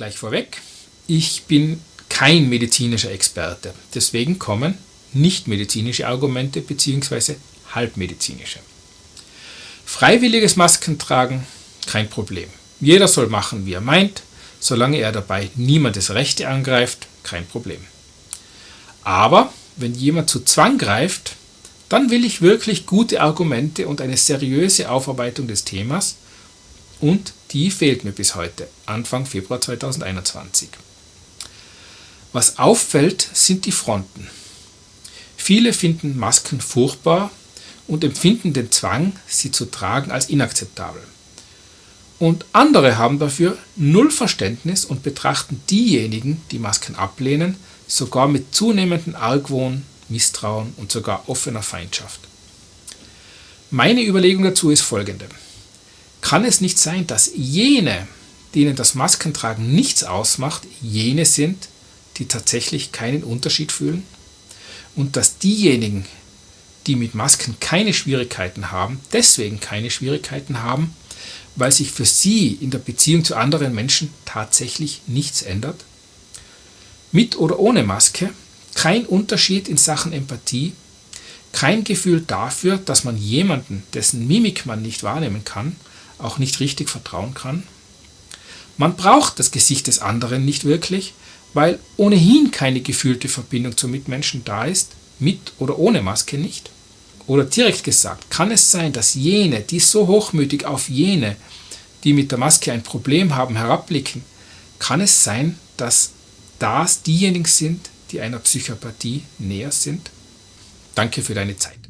Gleich vorweg, ich bin kein medizinischer Experte, deswegen kommen nicht medizinische Argumente bzw. halbmedizinische. Freiwilliges Maskentragen, kein Problem. Jeder soll machen, wie er meint, solange er dabei niemandes Rechte angreift, kein Problem. Aber wenn jemand zu Zwang greift, dann will ich wirklich gute Argumente und eine seriöse Aufarbeitung des Themas und die fehlt mir bis heute, Anfang Februar 2021. Was auffällt, sind die Fronten. Viele finden Masken furchtbar und empfinden den Zwang, sie zu tragen, als inakzeptabel. Und andere haben dafür null Verständnis und betrachten diejenigen, die Masken ablehnen, sogar mit zunehmendem Argwohn, Misstrauen und sogar offener Feindschaft. Meine Überlegung dazu ist folgende. Kann es nicht sein, dass jene, denen das Maskentragen nichts ausmacht, jene sind, die tatsächlich keinen Unterschied fühlen? Und dass diejenigen, die mit Masken keine Schwierigkeiten haben, deswegen keine Schwierigkeiten haben, weil sich für sie in der Beziehung zu anderen Menschen tatsächlich nichts ändert? Mit oder ohne Maske, kein Unterschied in Sachen Empathie, kein Gefühl dafür, dass man jemanden, dessen Mimik man nicht wahrnehmen kann, auch nicht richtig vertrauen kann. Man braucht das Gesicht des anderen nicht wirklich, weil ohnehin keine gefühlte Verbindung zum Mitmenschen da ist, mit oder ohne Maske nicht. Oder direkt gesagt, kann es sein, dass jene, die so hochmütig auf jene, die mit der Maske ein Problem haben, herabblicken, kann es sein, dass das diejenigen sind, die einer Psychopathie näher sind? Danke für deine Zeit.